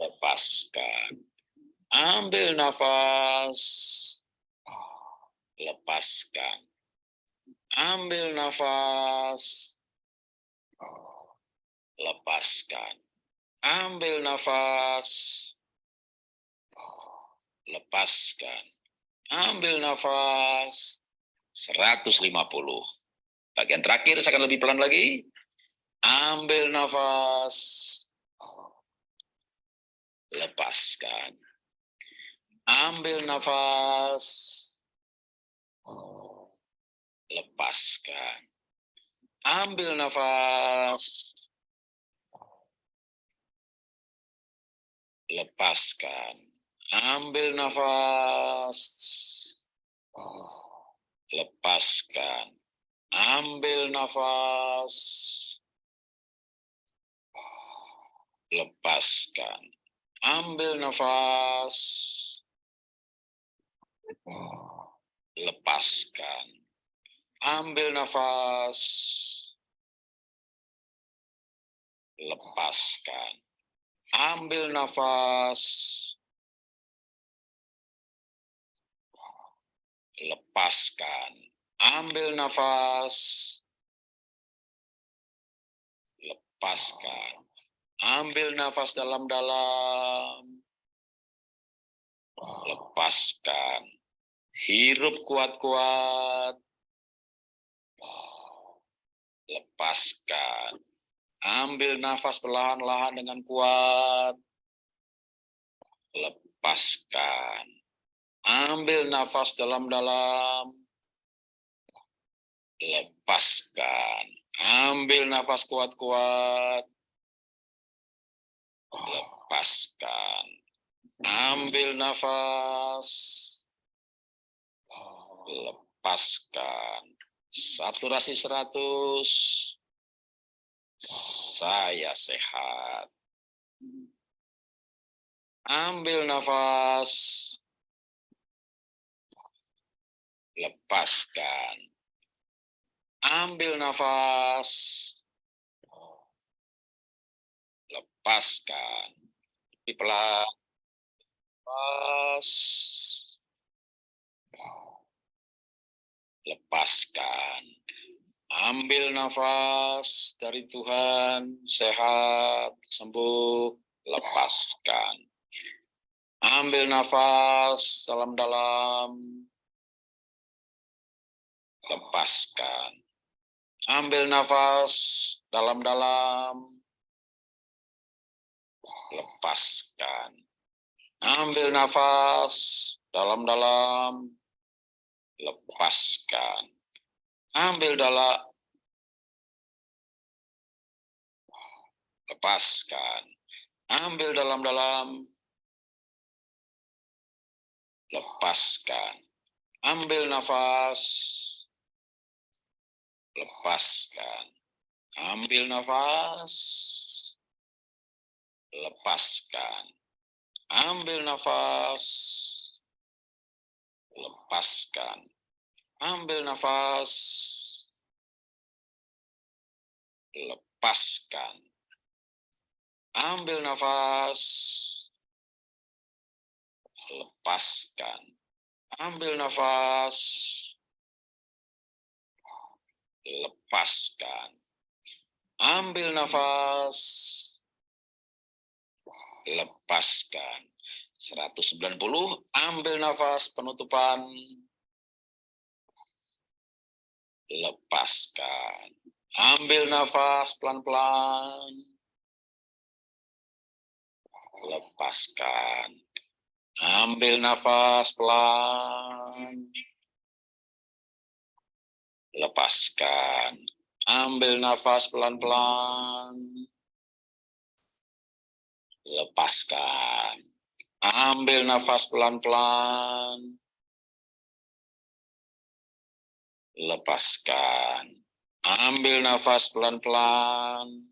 lepaskan. Ambil nafas, lepaskan. Ambil nafas, lepaskan. Ambil nafas, lepaskan. Ambil nafas, 150. Bagian terakhir saya akan lebih pelan lagi. Ambil nafas, lepaskan. Ambil nafas, lepaskan. Ambil nafas, lepaskan. Ambil nafas, lepaskan. Ambil nafas, lepaskan. Ambil nafas, lepaskan. Ambil nafas, lepaskan. Ambil nafas, lepaskan. Ambil nafas, lepaskan. Ambil nafas dalam-dalam, lepaskan. Hirup kuat-kuat, lepaskan. Ambil nafas perlahan-lahan dengan kuat, lepaskan. Ambil nafas dalam-dalam, lepaskan. Ambil nafas kuat-kuat, lepaskan. Ambil nafas, lepaskan. Saturasi 100, saya sehat. Ambil nafas, lepaskan. Ambil nafas, lepaskan. Di pelan, lepas, lepaskan. Ambil nafas dari Tuhan, sehat, sembuh, lepaskan. Ambil nafas dalam-dalam, lepaskan. Ambil nafas dalam-dalam, lepaskan. Ambil nafas dalam-dalam, lepaskan. Ambil dalam, lepaskan. Ambil dalam-dalam, lepaskan. Ambil nafas, lepaskan. Ambil nafas, lepaskan. Ambil nafas, lepaskan. Ambil nafas, lepaskan. Ambil nafas, lepaskan. Ambil nafas, lepaskan. Ambil nafas, lepaskan. 190, ambil nafas penutupan, lepaskan. Ambil nafas pelan-pelan, lepaskan. Ambil nafas pelan, lepaskan. Ambil nafas pelan-pelan, lepaskan. Ambil nafas pelan-pelan, lepaskan. Ambil nafas pelan-pelan,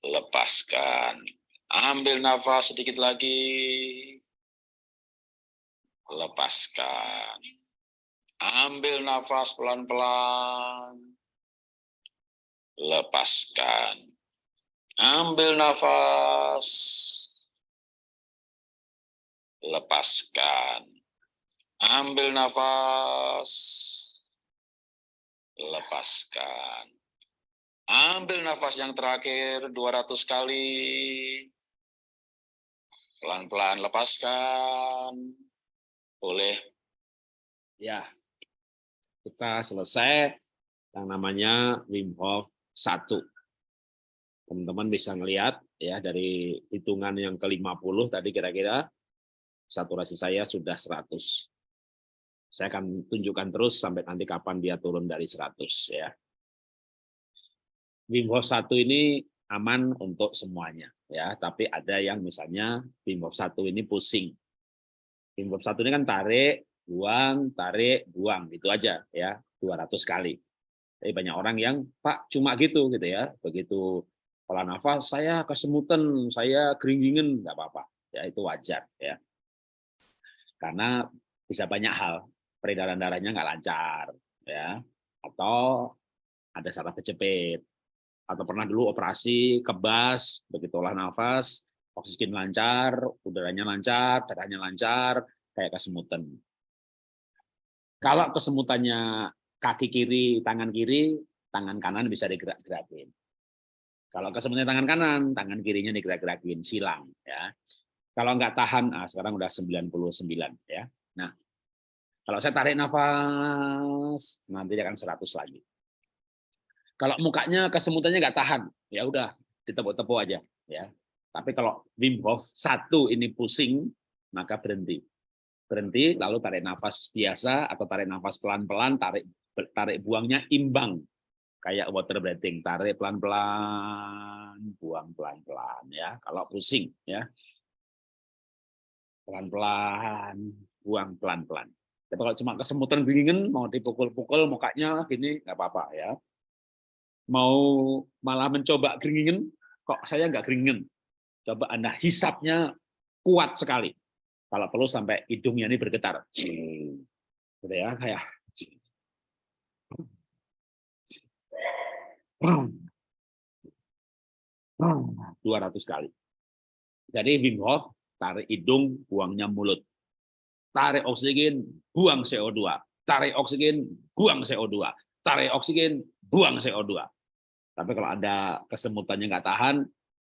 lepaskan. Ambil nafas sedikit lagi, lepaskan. Ambil nafas pelan-pelan, lepaskan. Ambil nafas, lepaskan. Ambil nafas, lepaskan. Ambil nafas yang terakhir 200 kali. Pelan-pelan lepaskan. Boleh. Ya, kita selesai yang namanya Wim Hof 1. Teman-teman bisa ngelihat ya dari hitungan yang ke-50 tadi kira-kira saturasi saya sudah 100. Saya akan tunjukkan terus sampai nanti kapan dia turun dari 100 ya. Wim Hof 1 ini aman untuk semuanya ya, tapi ada yang misalnya Wim Hof 1 ini pusing. Wim Hof 1 ini kan tarik, buang, tarik, buang, gitu aja ya, 200 kali. Tapi banyak orang yang, Pak, cuma gitu gitu ya, begitu pola nafas, saya kesemutan, saya keringingin, nggak apa-apa, ya itu wajar ya. Karena bisa banyak hal, peredaran darahnya nggak lancar, ya, atau ada saraf kejepit, atau pernah dulu operasi kebas, begitu olah nafas, oksigen lancar, udaranya lancar, darahnya lancar, kayak kesemutan. Kalau kesemutannya kaki kiri, tangan kiri, tangan kanan bisa digerak-gerakin. Kalau kesemutannya tangan kanan, tangan kirinya digerak-gerakin, silang. ya. Kalau nggak tahan, nah sekarang udah 99 ya. Nah, kalau saya tarik nafas, nanti akan 100 lagi. Kalau mukanya kesemutannya nggak tahan, ya udah ditepuk-tepuk aja ya. Tapi kalau Wim Hof satu ini pusing, maka berhenti berhenti, lalu tarik nafas biasa atau tarik nafas pelan-pelan, tarik tarik buangnya imbang, kayak water breathing, tarik pelan-pelan, buang pelan-pelan ya. Kalau pusing ya, pelan-pelan, buang pelan-pelan. Tapi kalau cuma kesemutan dingin, mau dipukul-pukul mukanya gini nggak apa-apa ya. Mau malah mencoba keringin, kok saya nggak keringin. Coba Anda hisapnya kuat sekali kalau perlu sampai hidungnya ini bergetar. Gitu ya, kayak 200 kali. Jadi Wim Hof tarik hidung, buangnya mulut. Tarik oksigen, buang CO2. Tarik oksigen, buang CO2. Tarik oksigen, buang CO2. Tapi kalau ada kesemutannya nggak tahan,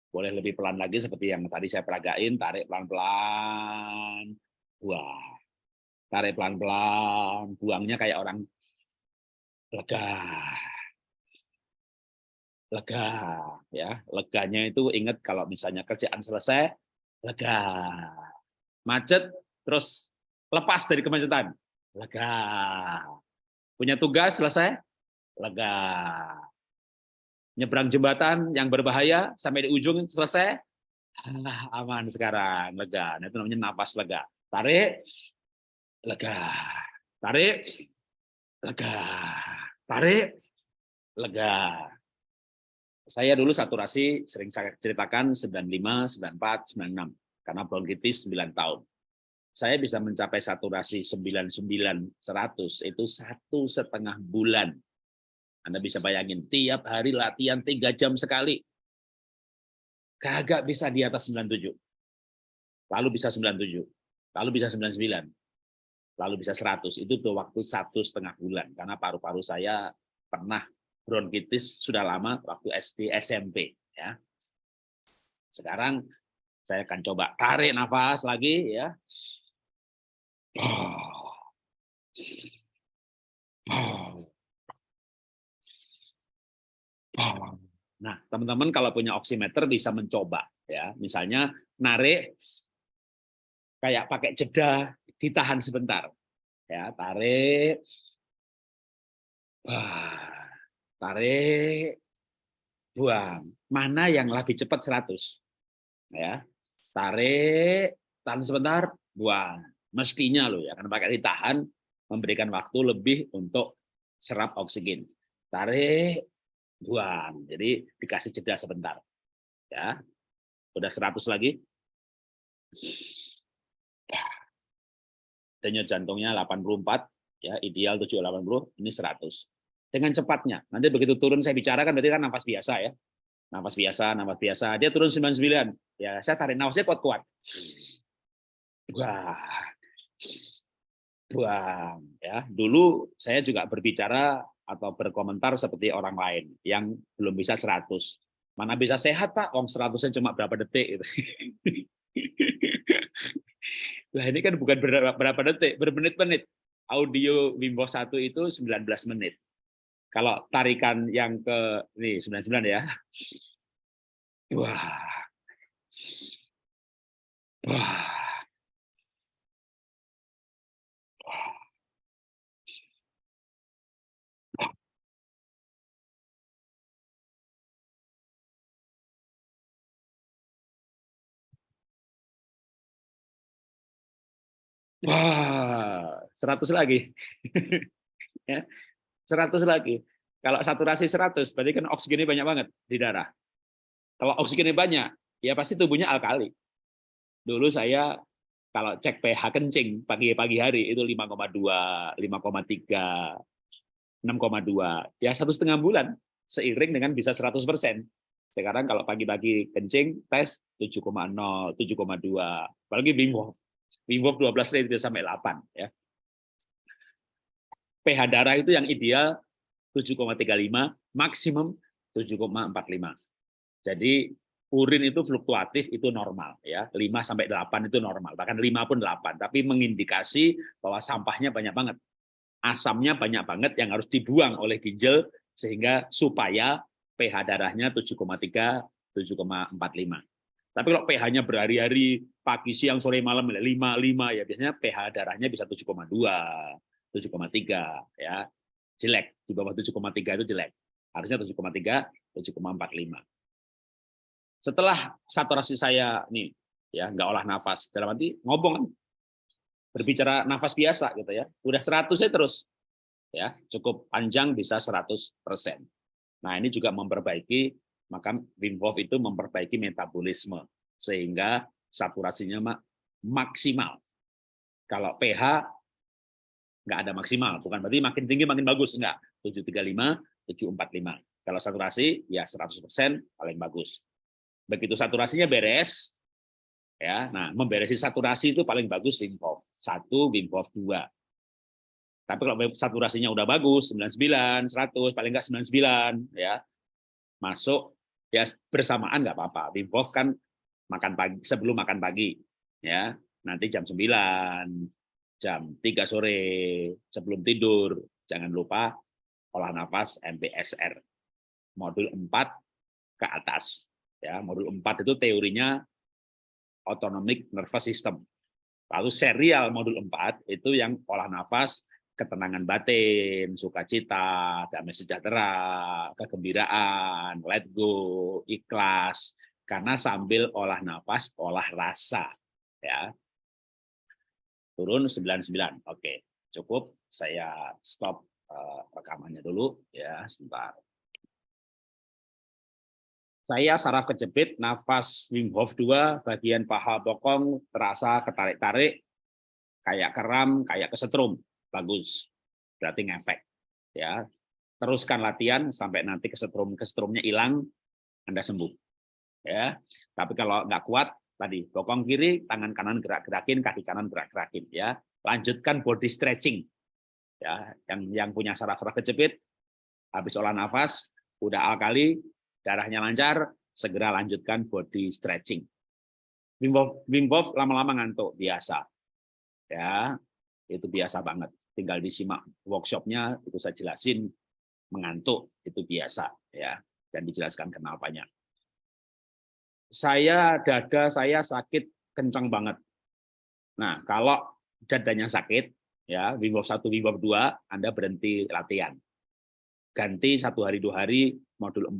boleh lebih pelan lagi seperti yang tadi saya peragain, tarik pelan-pelan, buang. Tarik pelan-pelan, buangnya kayak orang lega. Lega, ya. Leganya itu ingat kalau misalnya kerjaan selesai, lega. Macet, terus lepas dari kemacetan, lega. Punya tugas selesai, lega nyebrang jembatan yang berbahaya sampai di ujung selesai, ah, aman sekarang, lega. Nah, itu namanya napas lega. Tarik, lega. Tarik, lega. Tarik, lega. Saya dulu saturasi sering saya ceritakan 95, 94, 96 karena bronkitis 9 tahun. Saya bisa mencapai saturasi 99, 100 itu satu setengah bulan anda bisa bayangin, tiap hari latihan tiga jam sekali. Kagak bisa di atas 97. Lalu bisa 97. Lalu bisa 99. Lalu bisa 100. Itu tuh waktu satu setengah bulan. Karena paru-paru saya pernah bronkitis sudah lama waktu SD SMP. ya. Sekarang saya akan coba tarik nafas lagi ya. Nah, teman-teman kalau punya oximeter bisa mencoba ya. Misalnya narik kayak pakai jeda, ditahan sebentar. Ya, tarik. Tarik buang. Mana yang lebih cepat 100? Ya. Tarik, tahan sebentar, buang. Mestinya loh ya, karena pakai ditahan memberikan waktu lebih untuk serap oksigen. Tarik, buang. Jadi dikasih jeda sebentar. Ya. Udah 100 lagi. Denyut jantungnya 84, ya ideal 780, ini 100. Dengan cepatnya. Nanti begitu turun saya bicara kan berarti kan nafas biasa ya. Nafas biasa, nafas biasa. Dia turun 99. Ya, saya tarik nafasnya kuat-kuat. Wah. Buang ya. Dulu saya juga berbicara atau berkomentar seperti orang lain yang belum bisa 100. Mana bisa sehat, Pak? Om 100 cuma berapa detik gitu. Nah, ini kan bukan berapa, detik, bermenit-menit. Audio Wim Hof 1 itu 19 menit. Kalau tarikan yang ke nih 99 ya. Wah. Wah. Wah, 100 lagi. ya. 100 lagi. Kalau saturasi 100, berarti kan oksigennya banyak banget di darah. Kalau oksigennya banyak, ya pasti tubuhnya alkali. Dulu saya kalau cek pH kencing pagi-pagi hari itu 5,2, 5,3, 6,2. Ya satu setengah bulan seiring dengan bisa 100 persen. Sekarang kalau pagi-pagi kencing tes 7,0, 7,2. Apalagi Wim Hof. Wim Hof 12 itu sampai 8 ya. pH darah itu yang ideal 7,35, maksimum 7,45. Jadi urin itu fluktuatif itu normal ya. 5 sampai 8 itu normal, bahkan 5 pun 8, tapi mengindikasi bahwa sampahnya banyak banget. Asamnya banyak banget yang harus dibuang oleh ginjal sehingga supaya pH darahnya 7,3 7,45. Tapi kalau pH-nya berhari-hari, pagi, siang, sore, malam, 5, 5, ya biasanya pH darahnya bisa 7,2, 7,3, ya jelek. Di bawah 7,3 itu jelek. Harusnya 7,3, 7,45. Setelah saturasi saya nih, ya nggak olah nafas, dalam arti ngobong kan, berbicara nafas biasa gitu ya, udah 100 ya terus, ya cukup panjang bisa 100 persen. Nah ini juga memperbaiki maka Wim Hof itu memperbaiki metabolisme sehingga saturasinya maksimal. Kalau pH nggak ada maksimal, bukan berarti makin tinggi makin bagus, enggak. 735, 745. Kalau saturasi ya 100% paling bagus. Begitu saturasinya beres, ya. Nah, memberesi saturasi itu paling bagus Wim Hof. Satu, Wim Hof dua. Tapi kalau saturasinya udah bagus, 99, 100, paling enggak 99, ya. Masuk ya bersamaan nggak apa-apa. Wim Hof kan makan pagi sebelum makan pagi ya. Nanti jam 9, jam 3 sore sebelum tidur jangan lupa olah nafas MBSR. Modul 4 ke atas ya. Modul 4 itu teorinya autonomic nervous system. Lalu serial modul 4 itu yang olah nafas ketenangan batin, sukacita, damai sejahtera, kegembiraan, let go, ikhlas, karena sambil olah nafas, olah rasa. ya Turun 99, oke, cukup. Saya stop uh, rekamannya dulu, ya sebentar. Saya saraf kejepit, nafas Wim Hof 2, bagian paha bokong terasa ketarik-tarik, kayak keram, kayak kesetrum. Bagus. Berarti ngefek ya. Teruskan latihan sampai nanti kesetrum kesetrumnya hilang anda sembuh ya. Tapi kalau nggak kuat tadi. Bokong kiri tangan kanan gerak-gerakin kaki kanan gerak-gerakin ya. Lanjutkan body stretching ya. Yang yang punya saraf-saraf kejepit habis olah nafas udah alkali darahnya lancar segera lanjutkan body stretching. Wim Hof, lama-lama ngantuk biasa ya. Itu biasa banget. Tinggal disimak workshopnya itu saya jelasin mengantuk itu biasa ya. Dan dijelaskan kenapanya saya dada saya sakit kencang banget nah kalau dadanya sakit ya Wim Hof 1 Wim Hof 2 Anda berhenti latihan ganti satu hari dua hari modul 4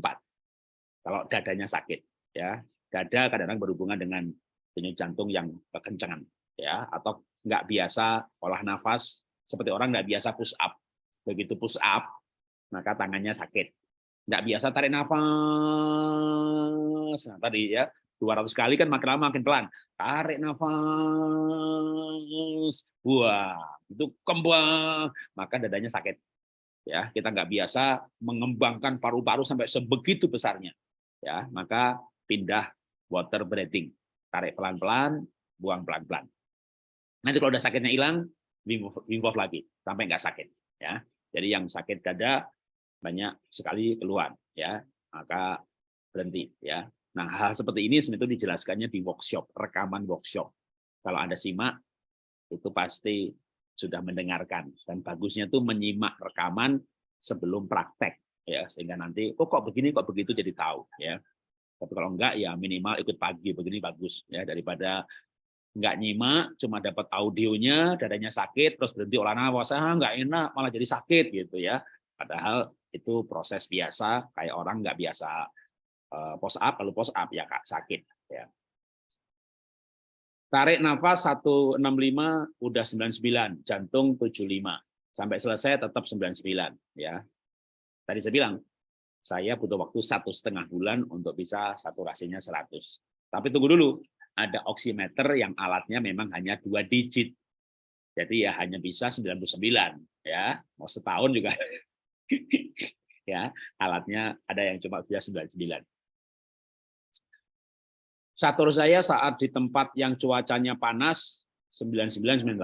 kalau dadanya sakit ya dada kadang-kadang berhubungan dengan denyut jantung yang kekencangan ya atau nggak biasa olah nafas seperti orang nggak biasa push up. Begitu push up, maka tangannya sakit. Nggak biasa tarik nafas. Nah, tadi ya, 200 kali kan makin lama makin pelan. Tarik nafas. Wah, itu kembang, maka dadanya sakit. ya kita nggak biasa mengembangkan paru-paru sampai sebegitu besarnya ya maka pindah water breathing tarik pelan-pelan buang pelan-pelan nanti kalau udah sakitnya hilang Wim lagi sampai nggak sakit ya jadi yang sakit dada banyak sekali keluar ya maka berhenti ya nah hal seperti ini sebenarnya dijelaskannya di workshop rekaman workshop. Kalau anda simak itu pasti sudah mendengarkan. Dan bagusnya tuh menyimak rekaman sebelum praktek ya. Sehingga nanti oh kok begini kok begitu? jadi tahu ya. Tapi kalau enggak ya minimal ikut pagi begini bagus ya. Daripada enggak nyimak cuma dapat audionya dadanya sakit terus berhenti olah nafas ah enggak enak malah jadi sakit gitu ya. Padahal itu proses biasa kayak orang enggak biasa post up lalu post up ya kak sakit ya Tarik nafas 165 udah 99, jantung 75. Sampai selesai tetap 99 ya. Tadi saya bilang saya butuh waktu satu setengah bulan untuk bisa saturasinya 100. Tapi tunggu dulu, ada oximeter yang alatnya memang hanya dua digit. Jadi ya hanya bisa 99 ya. Mau setahun juga ya alatnya ada yang cuma bisa 99. Satur saya saat di tempat yang cuacanya panas 99 98.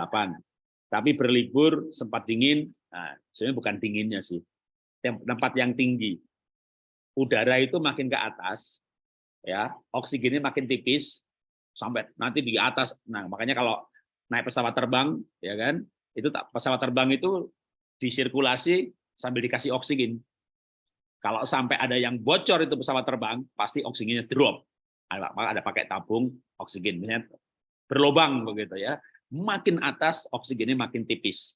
Tapi berlibur sempat dingin, nah, sebenarnya bukan dinginnya sih. Tempat yang tinggi. Udara itu makin ke atas, ya, oksigennya makin tipis sampai nanti di atas. Nah, makanya kalau naik pesawat terbang, ya kan, itu pesawat terbang itu disirkulasi sambil dikasih oksigen. Kalau sampai ada yang bocor itu pesawat terbang, pasti oksigennya drop ada, ada pakai tabung oksigen, misalnya berlobang begitu ya. Makin atas oksigennya makin tipis.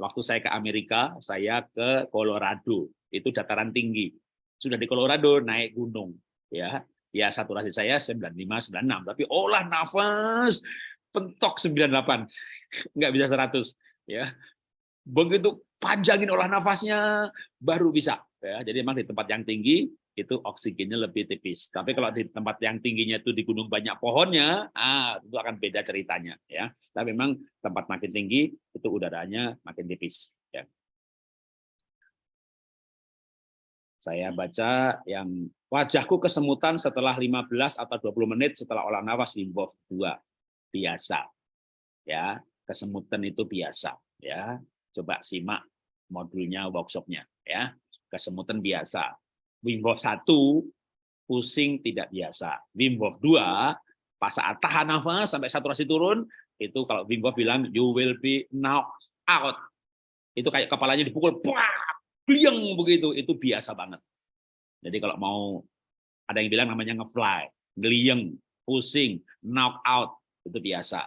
Waktu saya ke Amerika, saya ke Colorado, itu dataran tinggi. Sudah di Colorado naik gunung, ya. Ya saturasi saya 95 96, tapi olah nafas pentok 98. Nggak bisa 100, ya. Begitu panjangin olah nafasnya baru bisa, ya. Jadi memang di tempat yang tinggi itu oksigennya lebih tipis. Tapi kalau di tempat yang tingginya itu di gunung banyak pohonnya, ah itu akan beda ceritanya ya. Tapi memang tempat makin tinggi itu udaranya makin tipis ya. Saya baca yang wajahku kesemutan setelah 15 atau 20 menit setelah olah nafas Wim 2. Biasa. Ya, kesemutan itu biasa ya. Coba simak modulnya workshopnya ya. Kesemutan biasa Wim 1 pusing tidak biasa. Wim 2 pas saat tahan nafas sampai saturasi turun itu kalau Wim bilang you will be knocked out. Itu kayak kepalanya dipukul, gliang begitu, itu biasa banget. Jadi kalau mau ada yang bilang namanya ngefly, ngeliang, pusing, knock out, itu biasa.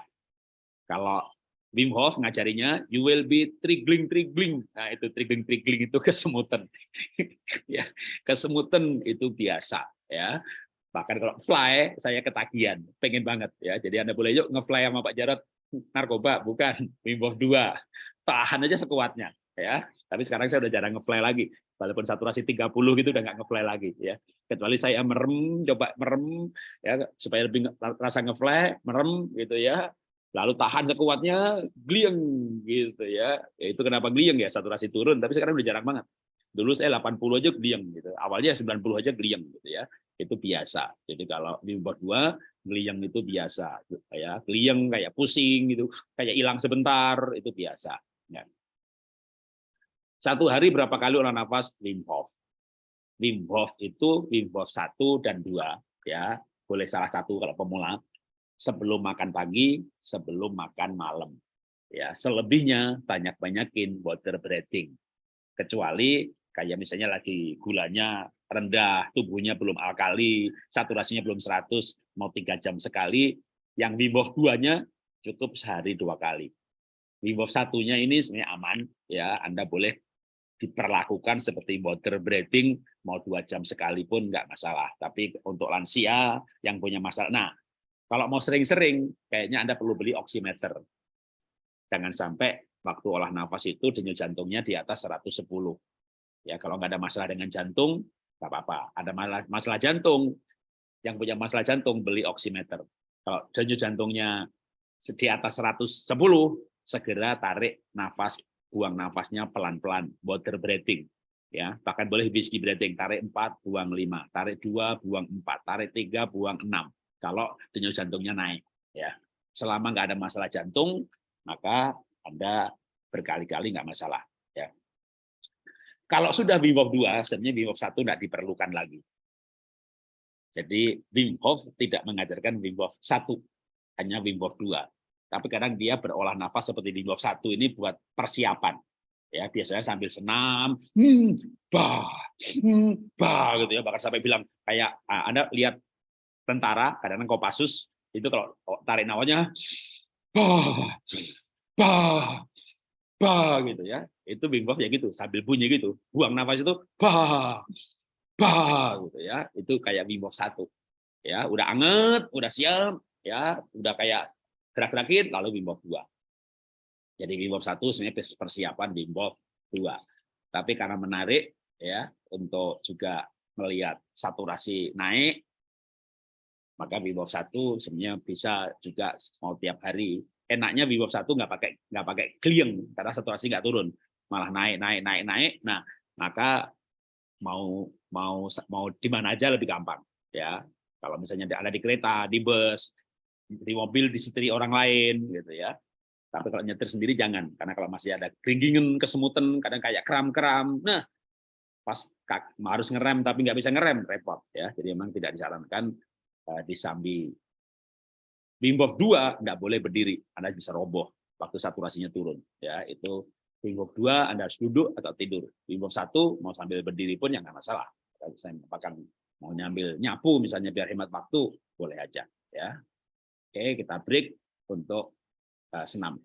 Kalau Wim Hof ngajarinya you will be triggling triggling. Nah, itu triggling triggling itu kesemutan. ya, kesemutan itu biasa ya. Bahkan kalau fly saya ketagihan, pengen banget ya. Jadi Anda boleh yuk ngefly sama Pak Jarot narkoba, bukan Wim Hof 2. Tahan aja sekuatnya ya. Tapi sekarang saya udah jarang ngefly lagi. Walaupun saturasi 30 gitu udah nggak ngefly lagi ya. Kecuali saya merem, coba merem ya supaya lebih rasa ngefly, merem gitu ya lalu tahan sekuatnya glieng gitu ya. ya itu kenapa glieng ya? Saturasi turun tapi sekarang udah jarang banget. Dulu saya 80 aja glieng gitu. Awalnya 90 aja glieng gitu ya. Itu biasa. Jadi kalau di umur dua glieng itu biasa. Ya glieng kayak pusing gitu. Kayak hilang sebentar itu biasa. Ya. satu hari berapa kali olah nafas? Wim Hof. Wim Hof itu Wim Hof satu dan dua ya. Boleh salah satu kalau pemula sebelum makan pagi, sebelum makan malam. Ya, selebihnya banyak-banyakin water breathing. Kecuali kayak misalnya lagi gulanya rendah, tubuhnya belum alkali, saturasinya belum 100, mau tiga jam sekali, yang Wim Hof 2-nya cukup sehari dua kali. Wim Hof satunya ini sebenarnya aman, ya Anda boleh diperlakukan seperti water breathing mau dua jam sekalipun nggak masalah. Tapi untuk lansia yang punya masalah, nah kalau mau sering-sering, kayaknya Anda perlu beli oximeter. Jangan sampai waktu olah nafas itu denyut jantungnya di atas 110. Ya, kalau nggak ada masalah dengan jantung, nggak apa-apa. Ada masalah jantung, yang punya masalah jantung beli oximeter. Kalau denyut jantungnya di atas 110, segera tarik nafas buang nafasnya pelan-pelan, water breathing. Ya, bahkan boleh whiskey breathing, tarik 4, buang 5, tarik 2, buang 4, tarik 3, buang 6. Kalau denyut jantungnya naik, ya. Selama nggak ada masalah jantung, maka Anda berkali-kali nggak masalah, ya. Kalau sudah Wim Hof 2, sebenarnya Wim Hof 1 nggak diperlukan lagi. Jadi Wim Hof tidak mengajarkan Wim Hof 1, hanya Wim Hof 2 tapi kadang dia berolah nafas seperti Wim satu ini buat persiapan ya biasanya sambil senam hmm, bah hmm, bah gitu ya bahkan sampai bilang kayak ah, anda lihat tentara kadang-kadang Kopassus itu kalau tarik nafasnya bah bah bah gitu ya. Itu Wim ya gitu sambil bunyi gitu. Buang nafas itu bah bah gitu ya. Itu kayak Wim satu ya. Udah anget udah siap ya. Udah kayak gerak-gerakin lalu Wim 2. Jadi Wim 1 sebenarnya persiapan Wim 2. Tapi karena menarik ya untuk juga melihat saturasi naik maka Hof 1 sebenarnya bisa juga mau tiap hari. Enaknya Hof 1 nggak pakai nggak pakai klieng karena saturasi nggak turun, malah naik naik naik naik. Nah, maka mau mau mau di mana aja lebih gampang ya. Kalau misalnya ada di kereta, di bus, di mobil disetiri orang lain gitu ya. Tapi kalau nyetir sendiri jangan, karena kalau masih ada keringgingan, kesemutan, kadang kayak kram-kram. Nah, pas harus ngerem tapi nggak bisa ngerem, repot ya. Jadi memang tidak disarankan uh, di sambi Wim Hof 2 nggak boleh berdiri, Anda bisa roboh waktu saturasinya turun. Ya, itu Wim Hof 2 Anda harus duduk atau tidur. Wim Hof 1 mau sambil berdiri pun ya nggak masalah. Saya mau nyambil nyapu misalnya biar hemat waktu, boleh aja ya. Oke, kita break untuk uh, senam.